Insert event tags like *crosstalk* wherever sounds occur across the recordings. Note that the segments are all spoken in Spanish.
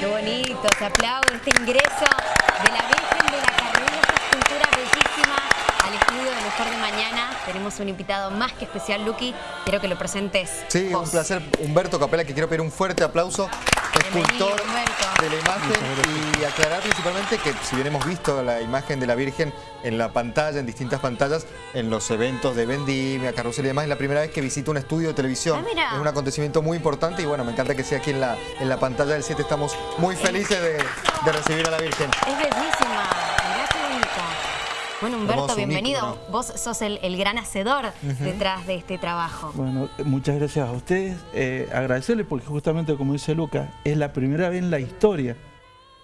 qué bonito, se aplaude este ingreso de la Virgen de la Carrera, esta escultura bellísima al estudio de Mejor de Mañana. Tenemos un invitado más que especial, Luqui. Quiero que lo presentes. Sí, vos. un placer. Humberto Capela, que quiero pedir un fuerte aplauso. Escultor de la imagen y aclarar principalmente que si bien hemos visto la imagen de la Virgen en la pantalla, en distintas pantallas, en los eventos de vendimia, carrusel y demás, es la primera vez que visito un estudio de televisión. Ah. Es un acontecimiento muy importante y bueno, me encanta que sea aquí en la, en la pantalla del 7. Estamos muy felices de, de recibir a la Virgen. Es bellísima. Bueno, Humberto, bienvenido. Vos sos el, el gran hacedor detrás de este trabajo. Bueno, muchas gracias a ustedes. Eh, agradecerles porque justamente como dice Lucas, es la primera vez en la historia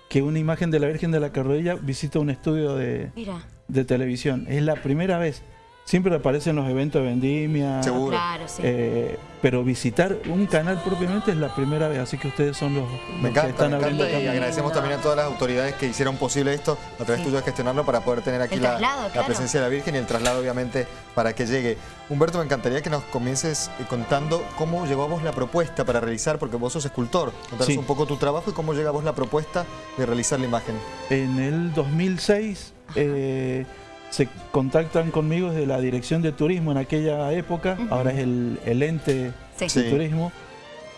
que una imagen de la Virgen de la Carrodilla visita un estudio de, Mira, de televisión. Es la primera vez. Siempre aparece en los eventos de vendimia. Seguro. claro, sí. eh, pero visitar un canal propiamente es la primera vez, así que ustedes son los, Me los que encanta, están me abriendo encanta y agradecemos también a todas las autoridades que hicieron posible esto a través Sí. tuyo de gestionarlo para poder tener aquí la, la presencia de la Virgen y el traslado obviamente para que llegue. Humberto, me encantaría que nos comiences eh, contando cómo llegó a vos la propuesta para realizar, porque vos sos escultor, contanos Sí. un poco tu trabajo y cómo llega a vos la propuesta de realizar la imagen. En el 2006 eh, se contactan conmigo desde la Dirección de Turismo en aquella época, ahora es el, el ente Sí. Sí. de turismo.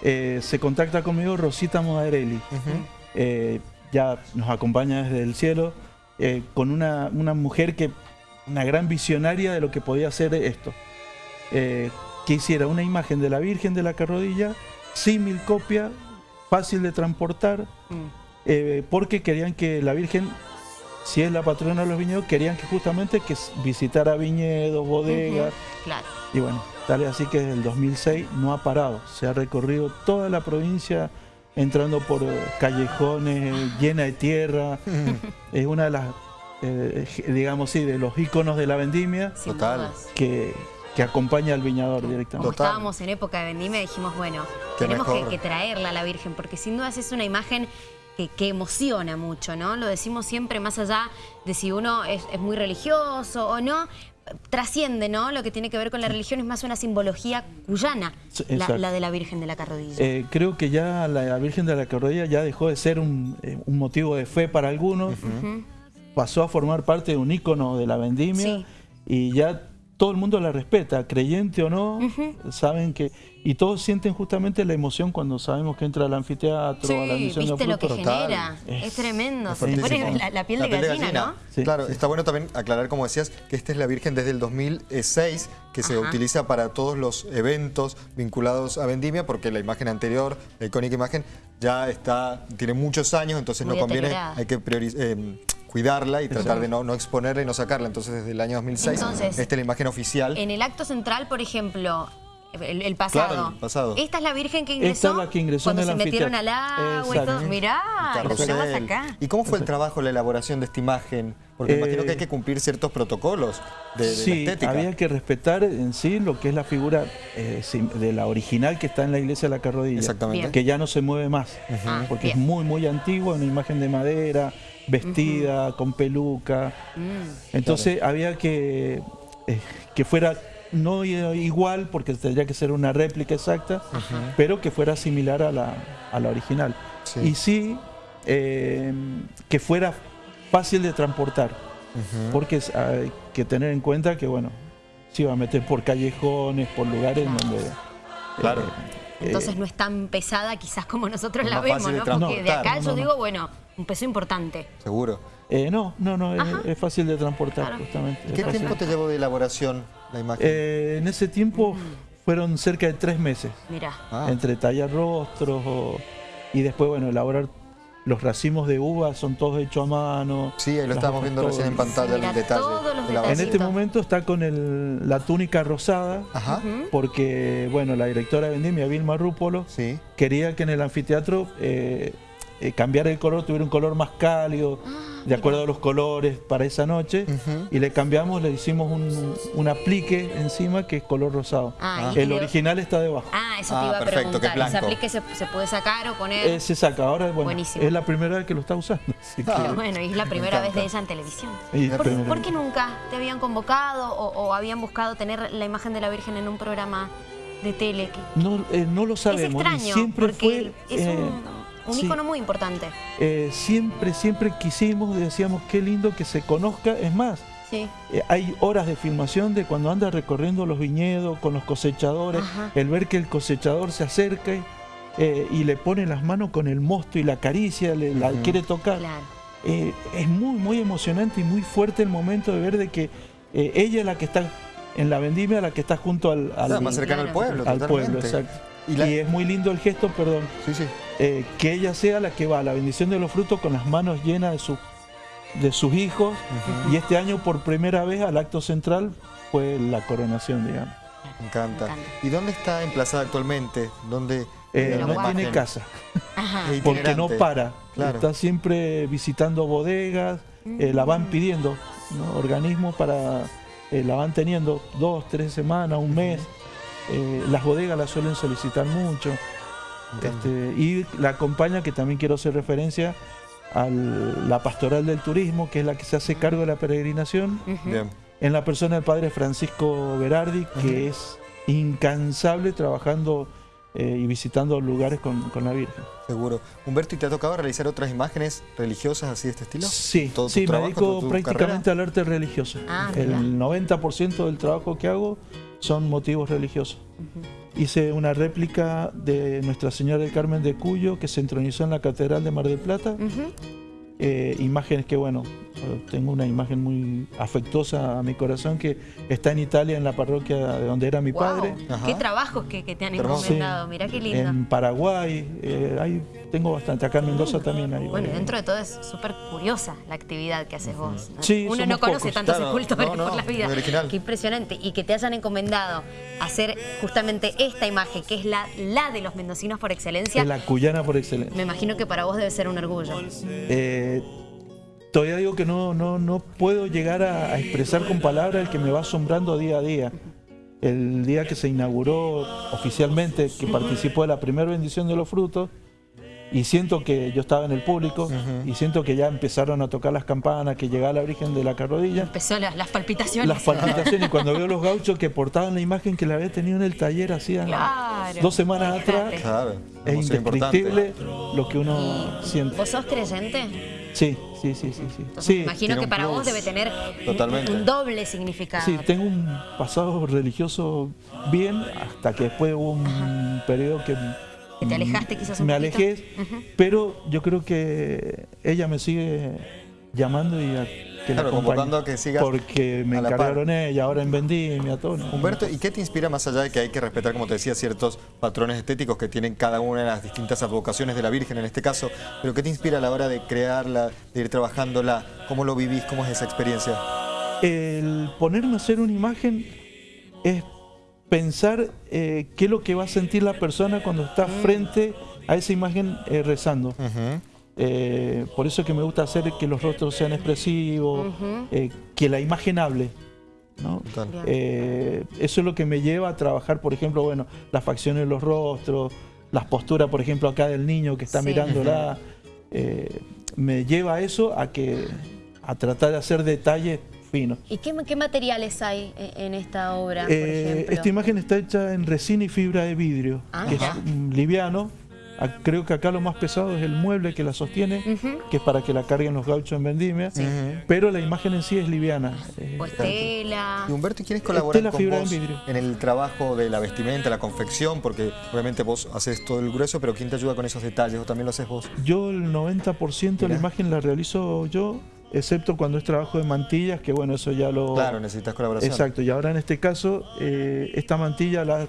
Eh, se contacta conmigo Rosita Modarelli, eh, ya nos acompaña desde el cielo, eh, con una, una mujer que, una gran visionaria de lo que podía hacer esto. Eh, que hiciera una imagen de la Virgen de la Carrodilla, símil copia, fácil de transportar, Mm. eh, porque querían que la Virgen, si es la patrona de los viñedos, querían que justamente que visitara viñedos, bodegas, Claro. y bueno, tal es así que desde el 2006 no ha parado, se ha recorrido toda la provincia entrando por eh, callejones eh, llena de tierra, *laughs* es una de las, eh, digamos sí, de los íconos de la vendimia Total. que, que acompaña al viñador directamente. Como Total. estábamos en época de vendimia, dijimos, bueno, Qué tenemos que traerla a la Virgen, porque sin dudas es una imagen que, que emociona mucho, ¿no? Lo decimos siempre más allá de si uno es, es muy religioso o no, trasciende, ¿no? Lo que tiene que ver con la religión es más una simbología cuyana, la, de la Virgen de la Carrodilla. Eh, creo que ya la Virgen de la Carrodilla ya dejó de ser un, eh, un motivo de fe para algunos, pasó a formar parte de un ícono de la vendimia Sí. y ya todo el mundo la respeta, creyente o no, saben que y todos sienten justamente la emoción cuando sabemos que entra al anfiteatro, a la misión de viste lo que genera, es, Es- tremendo, Es se te pone la, la piel de gallina, ¿no? Sí. Claro, Sí. está bueno también aclarar, como decías, que esta es la Virgen desde el 2006, que se Ajá. utiliza para todos los eventos vinculados a Vendimia, porque la imagen anterior, la icónica imagen, ya está, tiene muchos años, entonces Muy no conviene, hay que prioriz- eh, cuidarla y tratar de no, no exponerla y no sacarla. Entonces, desde el año 2006, Entonces, esta es la imagen oficial. En el acto central, por ejemplo, el, el pasado. Claro, el pasado. Esta es la Virgen que ingresó. Esta es la que ingresó cuando en el se metieron al agua y todo. Mirá, lo tenemos acá. ¿Y cómo fue el trabajo, la elaboración de esta imagen? Porque Eh, imagino que hay que cumplir ciertos protocolos de, de la Sí, estética. había que respetar en sí lo que es la figura eh, de la original que está en la iglesia de la Carrodilla. Exactamente. Bien. Que ya no se mueve más. Ah, Porque es muy, muy antigua, una imagen de madera, vestida, con peluca. Mm. Entonces había que, eh, que fuera no igual, porque tendría que ser una réplica exacta, pero que fuera similar a la, a la original. Sí. Y sí, eh, que fuera fácil de transportar, porque es- hay que tener en cuenta que, bueno, se iba a meter por callejones, por lugares donde... Claro. eh, *laughs* Entonces no es tan pesada quizás como nosotros Es la vemos, ¿no? Porque de acá No, yo no, digo, bueno, un peso importante. Seguro. eh, no, no, no, es, fácil de transportar, Claro. justamente. ¿Qué fácil. tiempo te llevó de elaboración la imagen? Eh, en ese tiempo fueron cerca de tres meses. Mirá. Ah. entre tallar rostros o- y después, bueno, elaborar los racimos de uva, son todos hechos a mano. Sí, ahí lo hojas, viendo todo. recién en pantalla Mira, el detalle. todos los de la En este momento está con el- la túnica rosada, Ajá, porque, bueno, la directora de Vendimia, Vilma Rúpolo, sí. quería que en el anfiteatro eh, eh, cambiara el color, tuviera un color más cálido, de acuerdo a los colores para esa noche, y le cambiamos, le hicimos un, un aplique encima que es color rosado. Ah, el original está debajo. Ah, eso Ah, te iba a perfecto, que es preguntar. ¿Ese aplique se, se puede sacar o poner? Eh, se saca, ahora bueno, Buenísimo. es la primera vez que lo está usando. *laughs* así que- Pero bueno, y es la primera vez de ella en televisión. ¿Por, qué nunca te habían convocado o, o habían buscado tener la imagen de la Virgen en un programa de tele? Que- No, eh, no lo sabemos. es extraño, siempre porque fue. es eh, un, Sí. icono muy importante. Eh, siempre, siempre quisimos, decíamos, qué lindo que se conozca. Es más, Sí. eh, hay horas de filmación de cuando anda recorriendo los viñedos con los cosechadores, Ajá. el ver que el cosechador se acerca y, eh, y le pone las manos con el mosto y la acaricia, le, la quiere tocar. Claro. Eh, es muy, muy emocionante y muy fuerte el momento de ver de que eh, ella es la que está en la vendimia, la que está junto al, al- Claro, más cercano claro. al pueblo, al totalmente. pueblo, exacto. Y Y, es muy lindo el gesto, perdón, Sí, sí. Eh, que ella sea la que va a la bendición de los frutos con las manos llenas de, su- de sus hijos. Y este año por primera vez al acto central fue la coronación, digamos. Me encanta. Me encanta. ¿Y dónde está emplazada actualmente? ¿Dónde? Eh, no tiene casa, Ajá. Porque no para. Claro. Está siempre visitando bodegas, eh, la van pidiendo, ¿no? organismos para, eh, la van teniendo dos, tres semanas, un mes. Eh, las bodegas la suelen solicitar mucho. Este, y la acompaña, que también quiero hacer referencia, a la pastoral del turismo, que es la que se hace cargo de la peregrinación, en la persona del padre Francisco Berardi, que es incansable trabajando eh, y visitando lugares con, con la Virgen. Seguro. Humberto, ¿y te ha tocado realizar otras imágenes religiosas así de este estilo? Sí, ¿Todo tu sí, me trabajo, dedico prácticamente al arte religioso. Ah, El mira. 90% del trabajo que hago son motivos religiosos. Hice una réplica de Nuestra Señora del Carmen de Cuyo que se entronizó en la Catedral de Mar del Plata. Eh, imágenes que, bueno, tengo una imagen muy afectuosa a mi corazón que está en Italia, en la parroquia de donde era mi padre. Ajá. Qué trabajos que, que te han encomendado. Mirá qué lindo. En Paraguay, eh, ahí tengo bastante. Acá en Mendoza también hay. Bueno, eh, dentro de todo es súper curiosa la actividad que haces vos. ¿no? Sí, Uno no conoce pocos. tantos Claro, escultores no, no, por la vida. Qué impresionante. Y que te hayan encomendado hacer justamente esta imagen, que es la, la de los mendocinos por excelencia. la cuyana por excelencia. Me imagino que para vos debe ser un orgullo. Eh, todavía digo que no, no, no puedo llegar a, a expresar con palabras el que me va asombrando día a día. El día que se inauguró oficialmente, que participó de la primera bendición de los frutos, y siento que yo estaba en el público, y siento que ya empezaron a tocar las campanas, que llegaba la Virgen de la Carrodilla, Empezó las, las palpitaciones. las palpitaciones, y cuando veo los gauchos que portaban la imagen que la había tenido en el taller hacía Claro. dos semanas atrás. Claro. es indescriptible lo que uno siente. ¿Vos sos creyente? Sí, sí, sí, sí. sí. Entonces, Sí, imagino tiene que para vos debe tener un- Totalmente. un doble significado. Sí, tengo un pasado religioso bien, hasta que después hubo un periodo Que te alejaste quizás un me poquito. alejé, pero yo creo que ella me sigue llamando y a que la Claro, convocando a que sigas porque me encargaron ella, ahora en Vendimia, todo. Humberto, ¿y qué te inspira más allá de que hay que respetar, como te decía, ciertos patrones estéticos que tienen cada una de las distintas advocaciones de la Virgen en este caso? Pero ¿qué te inspira a la hora de crearla, de ir trabajándola? ¿Cómo lo vivís? ¿Cómo es esa experiencia? El ponerme a hacer una imagen es pensar eh, qué es lo que va a sentir la persona cuando está frente a esa imagen eh, rezando. Eh, por eso es que me gusta hacer que los rostros sean expresivos, eh, que la imagen hable. ¿no? Eh, eso es lo que me lleva a trabajar, por ejemplo, bueno, las facciones de los rostros, las posturas, por ejemplo, acá del niño que está Sí. mirándola. eh, me lleva a eso, a que a tratar de hacer detalles ¿Y qué, qué materiales hay en en esta obra, por Eh, ejemplo? esta imagen está hecha en resina y fibra de vidrio, Ah, que es liviano. Creo que acá lo más pesado es el mueble que la sostiene, que es para que la carguen los gauchos en vendimia. Pero la imagen en sí es liviana. eh, Pues tela. Y Humberto, ¿y quiénes colaboran Tela con fibra vos en vidrio. en el trabajo de la vestimenta, la confección? Porque obviamente vos haces todo el grueso, pero ¿quién te ayuda con esos detalles? ¿O también lo haces vos? Yo el 90% de la imagen la realizo yo, excepto cuando es trabajo de mantillas, que bueno, eso ya lo... Claro, necesitas colaboración. Exacto, y ahora en este caso, eh, esta mantilla la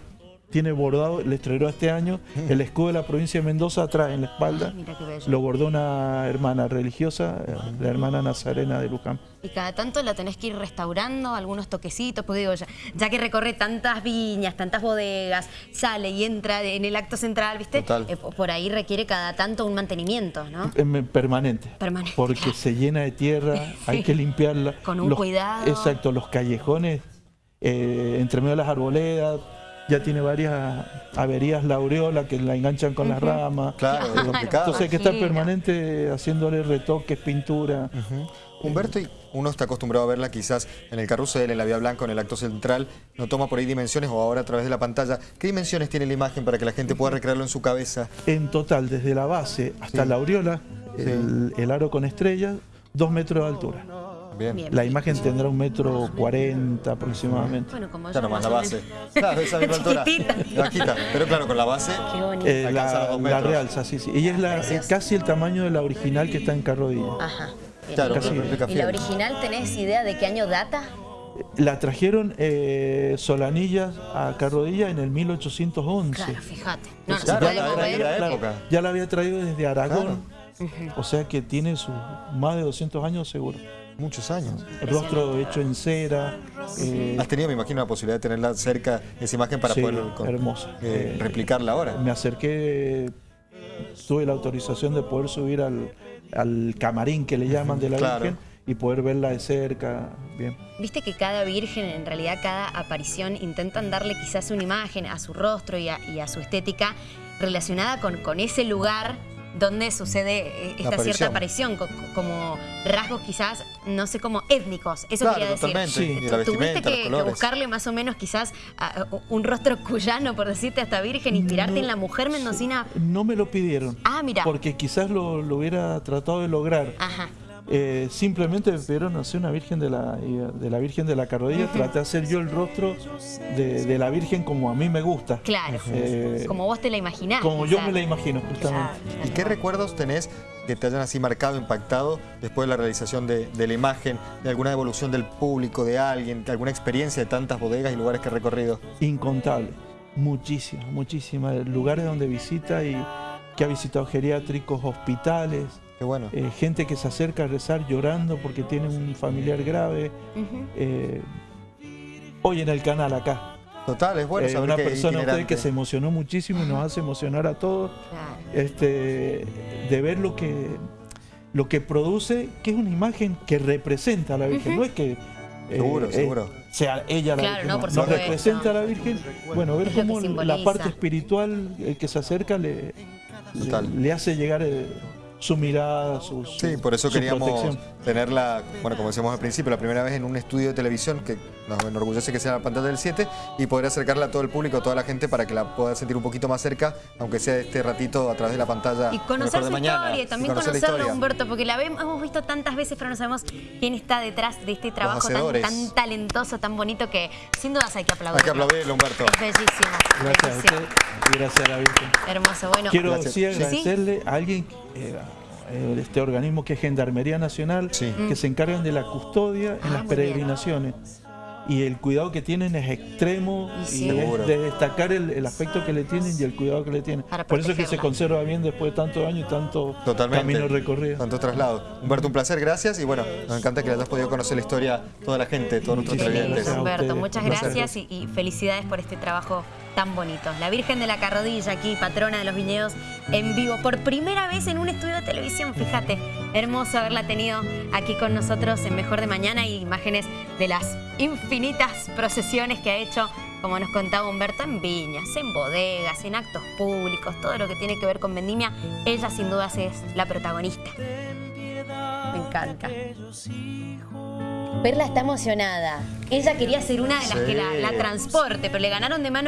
tiene bordado, le estrenó este año, el escudo de la provincia de Mendoza atrás en la espalda. Ay, mira qué bello. Lo bordó una hermana religiosa, eh, la hermana Nazarena de Luján. Y cada tanto la tenés que ir restaurando, algunos toquecitos, porque digo, ya, ya que recorre tantas viñas, tantas bodegas, sale y entra en el acto central, ¿viste? Total. Eh, po- por ahí requiere cada tanto un mantenimiento, ¿no? Em, Permanente. Permanente, Porque claro. se llena de tierra, *laughs* hay que limpiarla. Con un cuidado. Exacto, los callejones, eh, entre medio de las arboledas, ya tiene varias averías la aureola que la enganchan con las ramas. Claro, es complicado. Entonces hay que estar permanente haciéndole retoques, pintura. Humberto, y uno está acostumbrado a verla quizás en el carrusel, en la Vía Blanca, en el acto central, no toma por ahí dimensiones o ahora a través de la pantalla. ¿Qué dimensiones tiene la imagen para que la gente pueda recrearlo en su cabeza? En total, desde la base hasta Sí. la aureola, Sí. el, el aro con estrellas, dos metros de altura. Bien. Bien. La imagen tendrá un metro cuarenta aproximadamente. Bueno, como nomás más la base. *laughs* Claro, esa misma altura. Bajita. Pero claro, con la base. Qué bonito. Eh, la, los la realza, sí, sí. Ella es la, casi el tamaño de la original que está en Carrodilla. Ajá. Claro, Casi. ¿Y la original tenés idea de qué año data? La trajeron eh, Solanillas a Carrodilla en el 1811. Claro, fíjate. No, no Claro, la- la- Claro, época. ya la había traído desde Aragón, o sea que tiene sus más de 200 años seguro. Muchos años. El rostro hecho en cera, eh, Has tenido, me imagino, la posibilidad de tenerla cerca, esa imagen, para Sí, poder con- hermosa. eh, Eh, replicarla ahora. me acerqué, tuve la autorización de poder subir al, al camarín que le llaman de la Claro. Virgen y poder verla de cerca. Bien. Viste que cada virgen, en realidad cada aparición, intentan darle quizás una imagen a su rostro y a, y a su estética relacionada con, con ese lugar donde sucede eh, esta aparición. cierta aparición, co- co- como rasgos quizás, no sé, como étnicos. Eso Claro, quería decir. Sí. Tuviste que, buscarle más o menos quizás a- a un rostro cuyano, por decirte, a esta virgen, inspirarte en la mujer mendocina. No me lo pidieron. Ah, mira. Porque quizás lo, lo hubiera tratado de lograr. Ajá. Eh, simplemente me pidieron hacer una virgen de la, de la Virgen de la Carrodilla. Traté de hacer yo el rostro de, de la Virgen como a mí me gusta. Claro. Eh, como vos te la imaginás. como yo me la imagino, justamente. Claro. ¿Y qué recuerdos tenés que te hayan así marcado, impactado después de la realización de, de la imagen, de alguna evolución del público, de alguien, de alguna experiencia de tantas bodegas y lugares que has recorrido? Incontable. Muchísimas, muchísimas. Lugares donde visita y que ha visitado geriátricos, hospitales, Qué bueno. eh, gente que se acerca a rezar llorando porque tiene un familiar grave. Eh, hoy en el canal acá. Total, es bueno eh, saber una que persona usted que se emocionó muchísimo y nos hace emocionar a todos. Claro. este, de ver lo que, lo que produce, que es una imagen que representa a la Virgen, no es que eh, Seguro, eh, seguro. sea ella la Claro, Virgen, no, por no, supuesto. representa a la Virgen. Bueno, ver cómo la parte espiritual, que se acerca, le, le, hace llegar eh, su mirada, su, su- Sí, por eso queríamos protección. tenerla, bueno, como decíamos al principio, la primera vez en un estudio de televisión que nos enorgullece que sea la pantalla del 7 y poder acercarla a todo el público, a toda la gente para que la pueda sentir un poquito más cerca, aunque sea este ratito a través de la pantalla. Y conocer su mañana, historia, y también conocer la conocerlo, historia. Humberto, porque la hemos visto tantas veces, pero no sabemos quién está detrás de este trabajo tan, talentoso, tan bonito, que sin dudas hay que aplaudir. Hay que aplaudirlo, Humberto. Es bellísimo. Gracias a usted y gracias a la Virgen. Hermoso. Bueno, Quiero Gracias. sí Sí. agradecerle a alguien, este organismo que es Gendarmería Nacional, Sí. que se encargan de la custodia en Ah, las bien. peregrinaciones. Y el cuidado que tienen es extremo Y es de destacar el, el aspecto que le tienen y el cuidado que le tienen. Por eso es que se conserva bien después de tantos años y tanto Totalmente. camino recorrido. Tanto traslado. Humberto, un placer, gracias. Y bueno, nos encanta que le hayas podido conocer la historia toda la gente, todos nuestros televidentes. Humberto, muchas Gracias. gracias y, y felicidades por este trabajo tan bonito. La Virgen de la Carrodilla aquí, patrona de los viñedos, en vivo, por primera vez en un estudio de televisión, fíjate. Hermoso haberla tenido aquí con nosotros en Mejor de Mañana y imágenes de las infinitas procesiones que ha hecho, como nos contaba Humberto, en viñas, en bodegas, en actos públicos, todo lo que tiene que ver con vendimia. Ella sin dudas es la protagonista. Me encanta. Perla está emocionada. Ella quería ser una de las Sí. que la, la transporte, pero le ganaron de mano